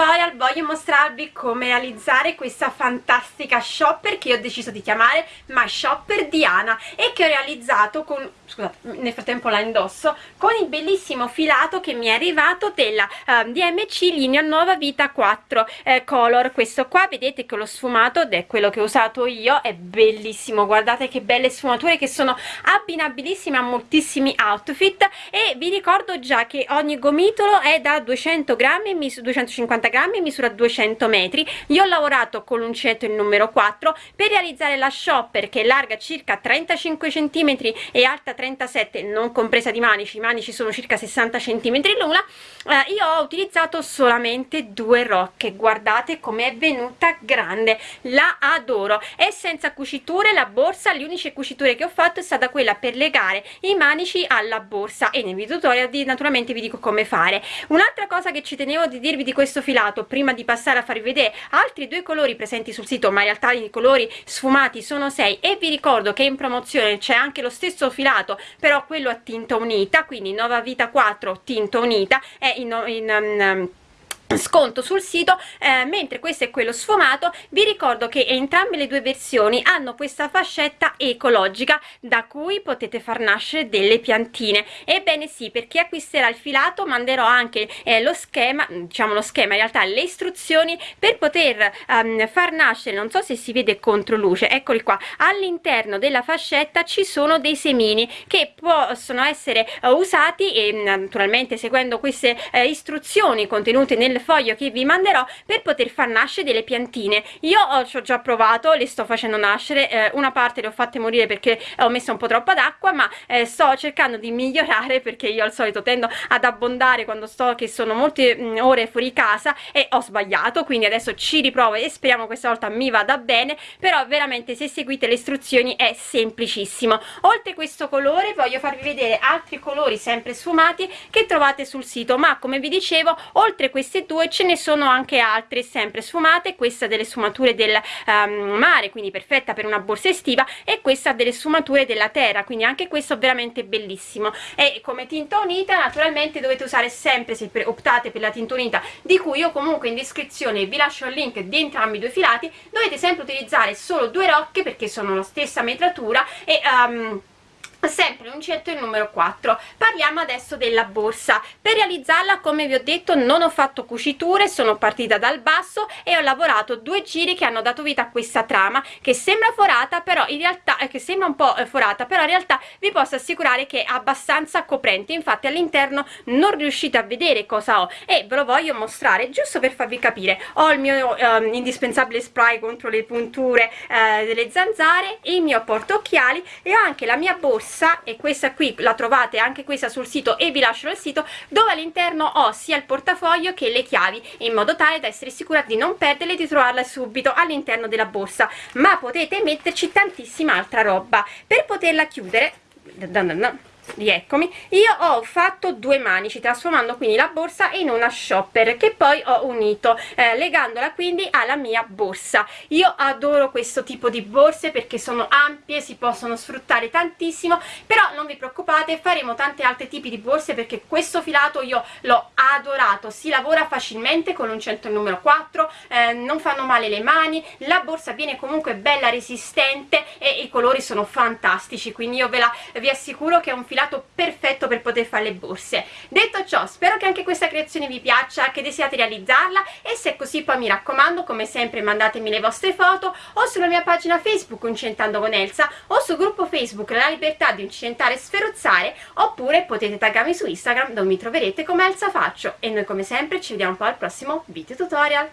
tutorial voglio mostrarvi come realizzare questa fantastica shopper che ho deciso di chiamare My Shopper Diana e che ho realizzato con, scusate, nel frattempo la indosso, con il bellissimo filato che mi è arrivato della uh, ehm, DMC linea Nuova Vita 4 eh, Color, questo qua vedete che l'ho sfumato ed è quello che ho usato io, è bellissimo, guardate che belle sfumature che sono abbinabilissime a moltissimi outfit e vi ricordo già che ogni gomitolo è da 200 grammi 250 grammi misura 200 metri. Io ho lavorato con l'uncinetto il numero 4 per realizzare la shopper che è larga circa 35 centimetri e alta 37 non compresa di manici i manici sono circa 60 centimetri l'una. Eh, io ho utilizzato solamente due rocche guardate com'è venuta grande la adoro. È senza cuciture la borsa le uniche cuciture che ho fatto è stata quella per legare i manici alla borsa e nel video tutorial di, naturalmente vi dico come fare. Un'altra cosa che ci tenevo di dirvi di questo filato prima di passare a farvi vedere altri due colori presenti sul sito ma in realtà i colori sfumati sono 6 e vi ricordo che in promozione c'è anche lo stesso filato però quello a tinta unita quindi Nova Vita 4 tinta unita è in, in um, sconto sul sito eh, mentre questo è quello sfumato vi ricordo che entrambe le due versioni hanno questa fascetta ecologica da cui potete far nascere delle piantine. Ebbene sì per chi acquisterà il filato manderò anche eh, lo schema diciamo lo schema in realtà le istruzioni per poter um, far nascere non so se si vede contro luce eccoli qua all'interno della fascetta ci sono dei semini che possono essere uh, usati e naturalmente seguendo queste uh, istruzioni contenute nel foglio che vi manderò per poter far nascere delle piantine. Io ho, ci ho già provato le sto facendo nascere eh, una parte le ho fatte morire perché ho messo un po' troppa d'acqua ma eh, sto cercando di migliorare perché io al solito tendo ad abbondare quando sto che sono molte mh, mm, ore fuori casa e ho sbagliato quindi adesso ci riprovo e speriamo questa volta mi vada bene però veramente se seguite le istruzioni è semplicissimo. Oltre questo colore voglio farvi vedere altri colori sempre sfumati che trovate sul sito ma come vi dicevo oltre queste due ce ne sono anche altre sempre sfumate questa delle sfumature del um, mare quindi perfetta per una borsa estiva e questa delle sfumature della terra quindi anche questo veramente bellissimo. E come tinta unita naturalmente dovete usare sempre se optate per la tinta unita di cui io comunque in descrizione vi lascio il link di entrambi i due filati dovete sempre utilizzare solo due rocche perché sono la stessa metratura e um, sempre l'uncinetto il numero 4 parliamo adesso della borsa. Per realizzarla come vi ho detto non ho fatto cuciture sono partita dal basso e ho lavorato due giri che hanno dato vita a questa trama che sembra forata però in realtà eh, che sembra un po' eh, forata però in realtà vi posso assicurare che è abbastanza coprente. Infatti all'interno non riuscite a vedere cosa ho e ve lo voglio mostrare giusto per farvi capire. Ho il mio eh, indispensabile spray contro le punture eh, delle zanzare il mio portaocchiali e ho anche la mia borsa borsa e questa qui la trovate anche questa sul sito e vi lascio il sito dove all'interno ho sia il portafoglio che le chiavi in modo tale da essere sicura di non perderle e di trovarle subito all'interno della borsa. Ma potete metterci tantissima altra roba. Per poterla chiudere rieccomi io ho fatto due manici trasformando quindi la borsa in una shopper che poi ho unito eh, legandola quindi alla mia borsa. Io adoro questo tipo di borse perché sono ampie si possono sfruttare tantissimo però non vi preoccupate faremo tanti altri tipi di borse perché questo filato io l'ho adorato. Si lavora facilmente con un centro numero 4 eh, non fanno male le mani la borsa viene comunque bella resistente e i colori sono fantastici quindi io ve la vi assicuro che è un filato filato perfetto per poter fare le borse. Detto ciò spero che anche questa creazione vi piaccia che desiate realizzarla e se è così poi mi raccomando come sempre mandatemi le vostre foto o sulla mia pagina facebook Incentando con Elsa o sul gruppo facebook La Libertà di Incentare e Sferuzzare oppure potete taggarmi su Instagram dove mi troverete come Elsa Faccio. E noi come sempre ci vediamo poi al prossimo video tutorial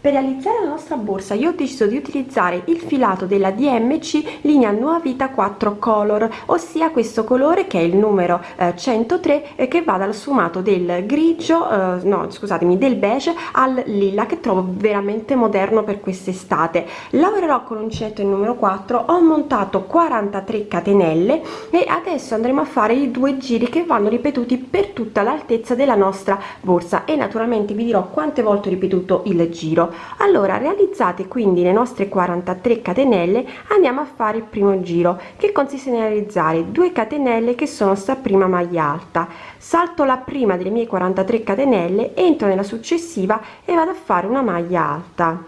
per realizzare la nostra borsa io ho deciso di utilizzare il filato della DMC linea Nuova Vita 4 Color, ossia questo colore che è il numero eh, 103 e che va dal sfumato del grigio, eh, no scusatemi, del beige al lilla che trovo veramente moderno per quest'estate. Lavorerò con l'uncinetto il numero 4, ho montato 43 catenelle e adesso andremo a fare i due giri che vanno ripetuti per tutta l'altezza della nostra borsa e naturalmente vi dirò quante volte ho ripetuto il giro allora realizzate quindi le nostre 43 catenelle andiamo a fare il primo giro che consiste nel realizzare 2 catenelle che sono sta prima maglia alta. Salto la prima delle mie 43 catenelle entro nella successiva e vado a fare una maglia alta.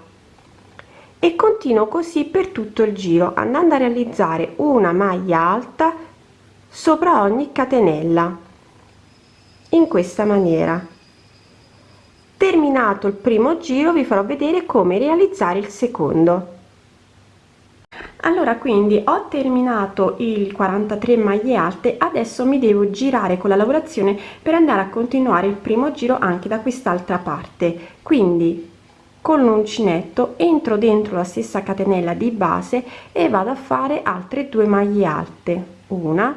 E continuo così per tutto il giro andando a realizzare una maglia alta sopra ogni catenella in questa maniera terminato il primo giro vi farò vedere come realizzare il secondo. Allora quindi ho terminato il 43 maglie alte adesso mi devo girare con la lavorazione per andare a continuare il primo giro anche da quest'altra parte. Quindi con l'uncinetto entro dentro la stessa catenella di base e vado a fare altre due maglie alte. Una.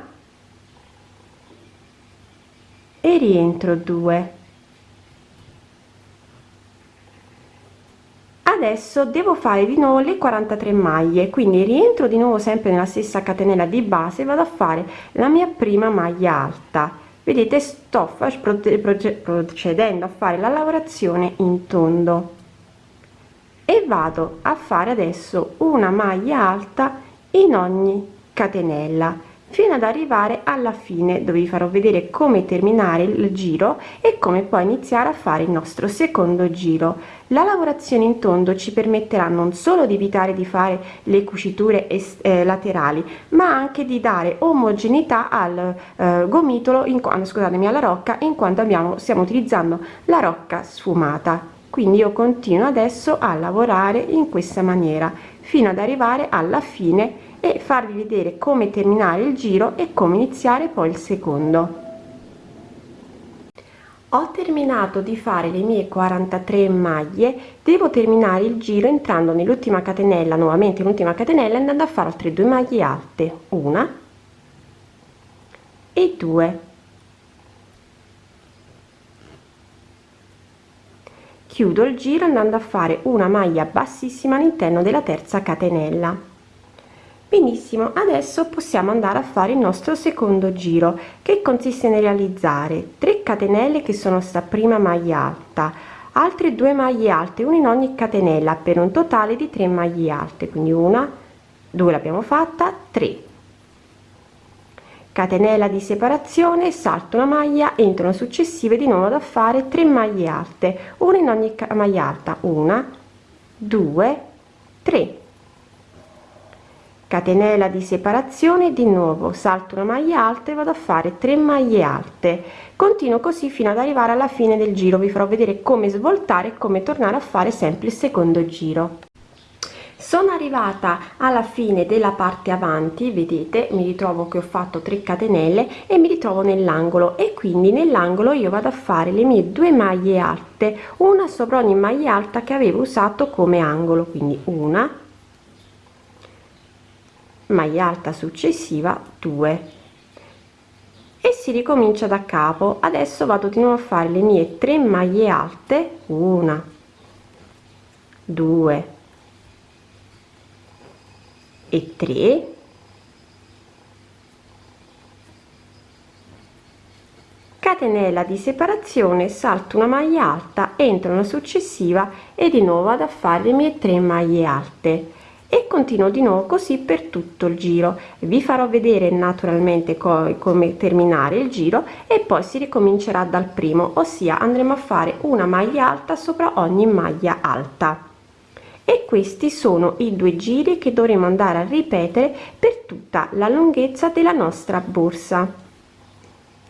E rientro 2 adesso devo fare di nuovo le 43 maglie quindi rientro di nuovo sempre nella stessa catenella di base vado a fare la mia prima maglia alta. Vedete sto procedendo a fare la lavorazione in tondo. E vado a fare adesso una maglia alta in ogni catenella fino ad arrivare alla fine. Dove vi farò vedere come terminare il giro e come poi iniziare a fare il nostro secondo giro. La lavorazione in tondo ci permetterà non solo di evitare di fare le cuciture eh, laterali ma anche di dare omogeneità al eh, gomitolo in scusatemi alla rocca in quanto abbiamo stiamo utilizzando la rocca sfumata. Quindi io continuo adesso a lavorare in questa maniera fino ad arrivare alla fine e farvi vedere come terminare il giro e come iniziare poi il secondo. Ho terminato di fare le mie 43 maglie devo terminare il giro entrando nell'ultima catenella nuovamente l'ultima catenella andando a fare altre due maglie alte una e due. Chiudo il giro andando a fare una maglia bassissima all'interno della terza catenella benissimo adesso possiamo andare a fare il nostro secondo giro che consiste nel realizzare 3 catenelle che sono sta prima maglia alta altre due maglie alte una in ogni catenella per un totale di 3 maglie alte quindi una due l'abbiamo fatta 3 catenella di separazione salto una maglia entro una successiva di nuovo da fare 3 maglie alte una in ogni maglia alta una due tre catenella di separazione di nuovo salto una maglia alta e vado a fare 3 maglie alte. Continuo così fino ad arrivare alla fine del giro vi farò vedere come svoltare e come tornare a fare sempre il secondo giro. Sono arrivata alla fine della parte avanti vedete mi ritrovo che ho fatto 3 catenelle e mi ritrovo nell'angolo e quindi nell'angolo io vado a fare le mie due maglie alte una sopra ogni maglia alta che avevo usato come angolo quindi una maglia alta successiva 2 e si ricomincia da capo. Adesso vado di nuovo a fare le mie 3 maglie alte. Una 2 e 3 catenella di separazione salto una maglia alta entro una successiva e di nuovo vado a fare le mie 3 maglie alte e continuo di nuovo così per tutto il giro. Vi farò vedere naturalmente co come terminare il giro e poi si ricomincerà dal primo ossia andremo a fare una maglia alta sopra ogni maglia alta. E questi sono i due giri che dovremo andare a ripetere per tutta la lunghezza della nostra borsa.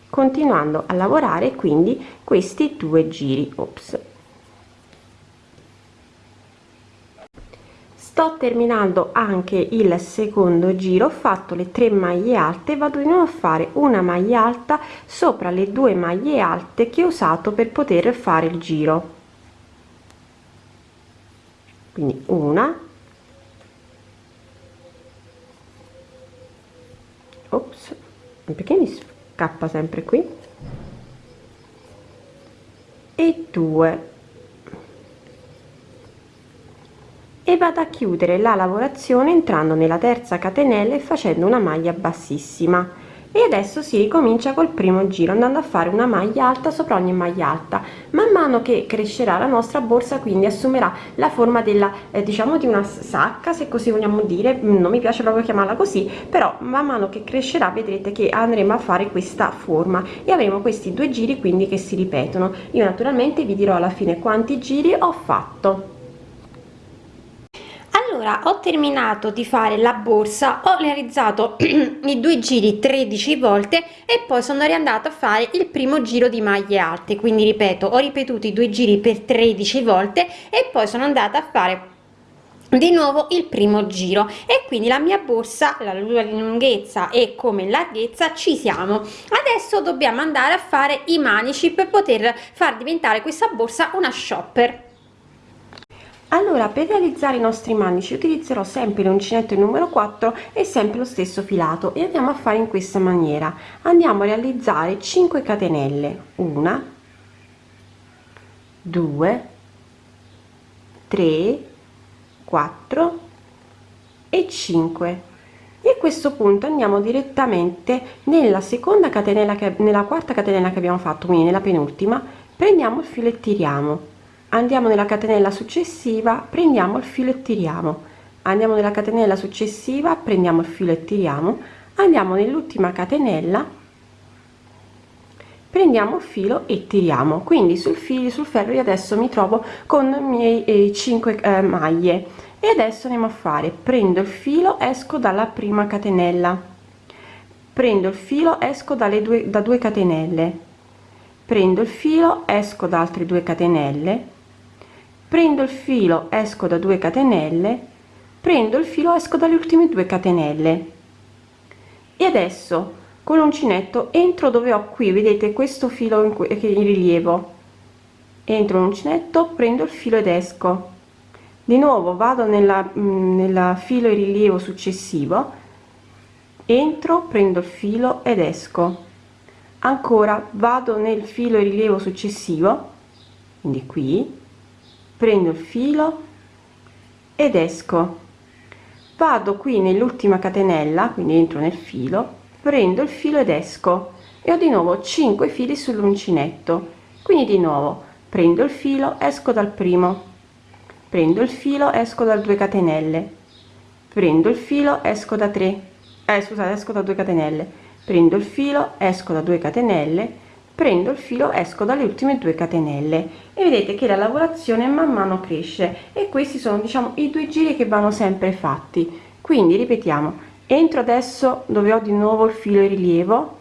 Continuando a lavorare quindi questi due giri. Ops. Terminando anche il secondo giro ho fatto le tre maglie alte vado di nuovo a fare una maglia alta sopra le due maglie alte che ho usato per poter fare il giro. Quindi una ops perché mi scappa sempre qui? E due e vado a chiudere la lavorazione entrando nella terza catenella e facendo una maglia bassissima. E adesso si ricomincia col primo giro andando a fare una maglia alta sopra ogni maglia alta. Man mano che crescerà la nostra borsa quindi assumerà la forma della eh, diciamo di una sacca se così vogliamo dire non mi piace proprio chiamarla così però man mano che crescerà vedrete che andremo a fare questa forma. E avremo questi due giri quindi che si ripetono. Io naturalmente vi dirò alla fine quanti giri ho fatto allora ho terminato di fare la borsa ho realizzato i due giri 13 volte e poi sono riandata a fare il primo giro di maglie alte. Quindi ripeto ho ripetuto i due giri per 13 volte e poi sono andata a fare di nuovo il primo giro. E quindi la mia borsa la lunghezza e come larghezza ci siamo. Adesso dobbiamo andare a fare i manici per poter far diventare questa borsa una shopper allora per realizzare i nostri manici utilizzerò sempre l'uncinetto numero 4 e sempre lo stesso filato e andiamo a fare in questa maniera. Andiamo a realizzare 5 catenelle. 1 2 3 4 e 5 e a questo punto andiamo direttamente nella seconda catenella che nella quarta catenella che abbiamo fatto quindi nella penultima. Prendiamo il filo e tiriamo andiamo nella catenella successiva prendiamo il filo e tiriamo. Andiamo nella catenella successiva prendiamo il filo e tiriamo. Andiamo nell'ultima catenella prendiamo il filo e tiriamo. Quindi sul filo sul ferro io adesso mi trovo con i miei eh, 5 eh, maglie. E adesso andiamo a fare prendo il filo esco dalla prima catenella. Prendo il filo esco dalle due da 2 catenelle. Prendo il filo esco da altre 2 catenelle prendo il filo esco da 2 catenelle prendo il filo esco dalle ultime 2 catenelle. E adesso con l'uncinetto entro dove ho qui vedete questo filo in, che in rilievo. Entro l'uncinetto prendo il filo ed esco. Di nuovo vado nella, mm, nella filo in rilievo successivo entro prendo il filo ed esco. Ancora vado nel filo in rilievo successivo quindi qui prendo il filo ed esco. Vado qui nell'ultima catenella quindi entro nel filo prendo il filo ed esco. E ho di nuovo 5 fili sull'uncinetto. Quindi di nuovo prendo il filo esco dal primo. Prendo il filo esco da 2 catenelle. Prendo il filo esco da 3 eh, scusate esco da 2 catenelle. Prendo il filo esco da 2 catenelle prendo il filo esco dalle ultime due catenelle e vedete che la lavorazione man mano cresce e questi sono diciamo i due giri che vanno sempre fatti. Quindi ripetiamo entro adesso dove ho di nuovo il filo in rilievo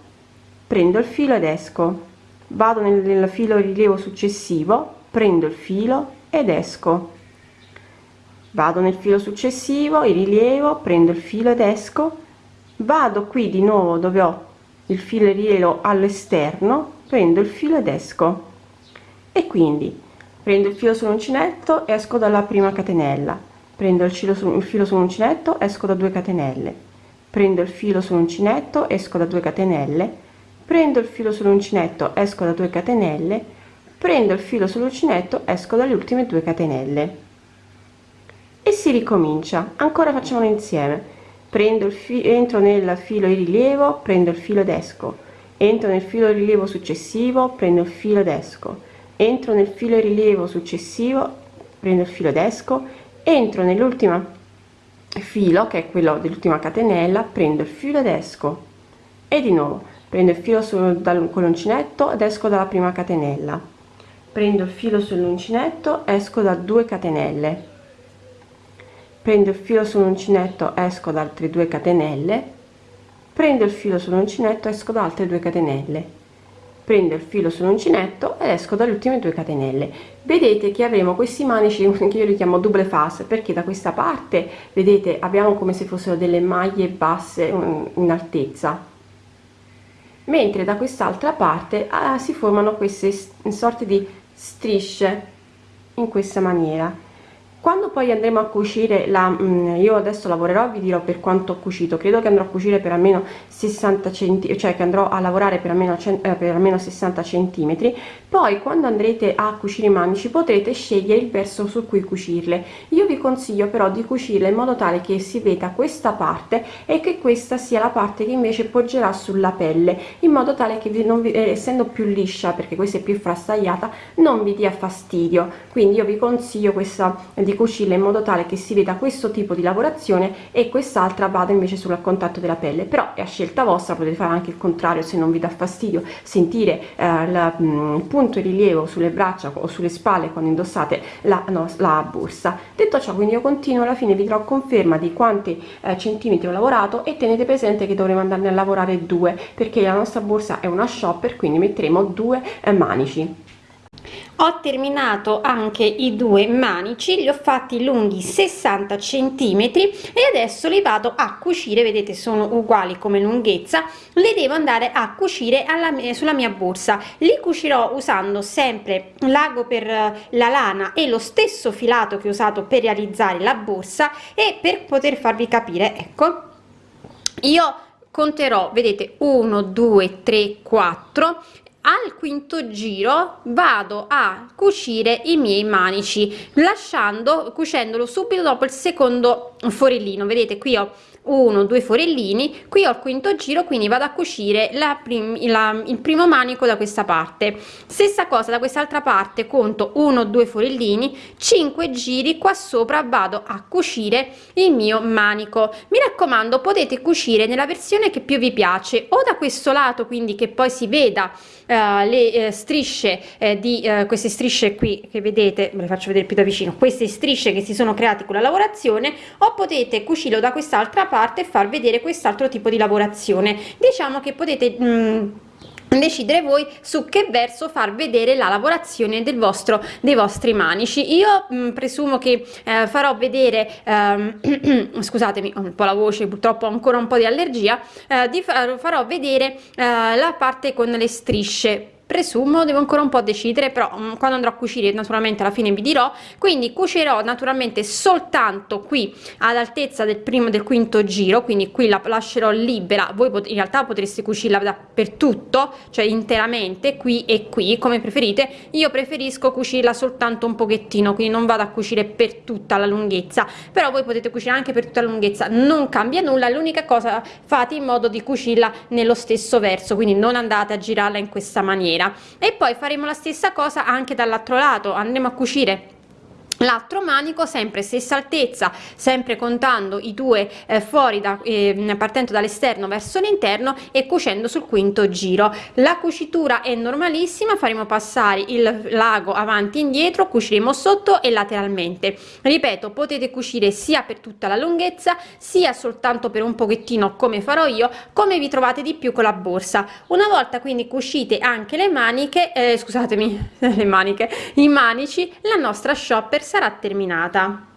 prendo il filo ed esco. Vado nel, nel filo rilievo successivo prendo il filo ed esco. Vado nel filo successivo il rilievo prendo il filo ed esco. Vado qui di nuovo dove ho il filo rilievo all'esterno prendo il filo ed esco. E quindi prendo il filo sull'uncinetto esco dalla prima catenella. Prendo il filo su il filo sull'uncinetto esco da 2 catenelle. Prendo il filo sull'uncinetto esco da 2 catenelle. Prendo il filo sull'uncinetto esco da 2 catenelle. Prendo il filo sull'uncinetto esco dalle ultime 2 catenelle. E si ricomincia. Ancora facciamolo insieme. Prendo il filo entro nel filo di rilievo prendo il filo ed esco entro nel filo rilievo successivo prendo il filo ed esco. Entro nel filo rilievo successivo prendo il filo ed esco. Entro nell'ultima filo che è quello dell'ultima catenella prendo il filo ed esco. E di nuovo prendo il filo sul, con l'uncinetto ed esco dalla prima catenella. Prendo il filo sull'uncinetto esco da 2 catenelle. Prendo il filo sull'uncinetto esco da altre 2 catenelle prendo il filo sull'uncinetto esco da altre 2 catenelle. Prendo il filo sull'uncinetto ed esco dalle ultime 2 catenelle. Vedete che avremo questi manici che io li chiamo double face perché da questa parte vedete abbiamo come se fossero delle maglie basse in altezza. Mentre da quest'altra parte ah, si formano queste sorte di strisce in questa maniera quando poi andremo a cucire la mm, io adesso lavorerò vi dirò per quanto ho cucito. Credo che andrò a cucire per almeno 60 cm cioè che andrò a lavorare per almeno eh, per almeno 60 centimetri. Poi quando andrete a cucire i manici potrete scegliere il verso su cui cucirle. Io vi consiglio però di cucirle in modo tale che si veda questa parte e che questa sia la parte che invece poggerà sulla pelle in modo tale che vi, non vi, eh, essendo più liscia perché questa è più frastagliata non vi dia fastidio. Quindi io vi consiglio questa di cucirla in modo tale che si veda questo tipo di lavorazione e quest'altra vada invece sul contatto della pelle. Però è a scelta vostra potete fare anche il contrario se non vi dà fastidio. Sentire eh, il mm, punto di rilievo sulle braccia o sulle spalle quando indossate la, no, la borsa. Detto ciò quindi io continuo alla fine vi darò conferma di quanti eh, centimetri ho lavorato e tenete presente che dovremo andarne a lavorare due perché la nostra borsa è una shopper quindi metteremo due eh, manici ho terminato anche i due manici li ho fatti lunghi 60 centimetri e adesso li vado a cucire. Vedete sono uguali come lunghezza. Le devo andare a cucire alla, sulla mia borsa. Li cucirò usando sempre l'ago per la lana e lo stesso filato che ho usato per realizzare la borsa e per poter farvi capire ecco. Io conterò vedete 1 2 3 4 al quinto giro vado a cucire i miei manici lasciando cucendolo subito dopo il secondo forellino. Vedete qui ho uno due forellini qui ho il quinto giro quindi vado a cucire la, prim la il primo manico da questa parte. Stessa cosa da quest'altra parte conto 1 2 forellini 5 giri qua sopra vado a cucire il mio manico. Mi raccomando potete cucire nella versione che più vi piace o da questo lato quindi che poi si veda eh, le eh, strisce eh, di eh, queste strisce qui che vedete ve le faccio vedere più da vicino queste strisce che si sono create con la lavorazione o potete cucirlo da quest'altra parte e far vedere quest'altro tipo di lavorazione. Diciamo che potete mm, decidere voi su che verso far vedere la lavorazione del vostro dei vostri manici. Io mh, mm, presumo che eh, farò vedere ehm, scusatemi ho un po la voce purtroppo ho ancora un po di allergia eh, di far, farò vedere eh, la parte con le strisce presumo devo ancora un po' decidere però um, quando andrò a cucire naturalmente alla fine vi dirò. Quindi cucerò naturalmente soltanto qui all'altezza del primo del quinto giro quindi qui la lascerò libera. Voi in realtà potreste cucirla dappertutto cioè interamente qui e qui come preferite. Io preferisco cucirla soltanto un pochettino quindi non vado a cucire per tutta la lunghezza. Però voi potete cucire anche per tutta la lunghezza non cambia nulla. L'unica cosa fate in modo di cucirla nello stesso verso quindi non andate a girarla in questa maniera nera e poi faremo la stessa cosa anche dall'altro lato andremo a cucire l'altro manico sempre stessa altezza sempre contando i due eh, fuori da eh, partendo dall'esterno verso l'interno e cucendo sul quinto giro. La cucitura è normalissima faremo passare il lago avanti e indietro cuciremo sotto e lateralmente. Ripeto potete cucire sia per tutta la lunghezza sia soltanto per un pochettino come farò io come vi trovate di più con la borsa. Una volta quindi cucite anche le maniche eh, scusatemi le maniche i manici la nostra shopper sarà terminata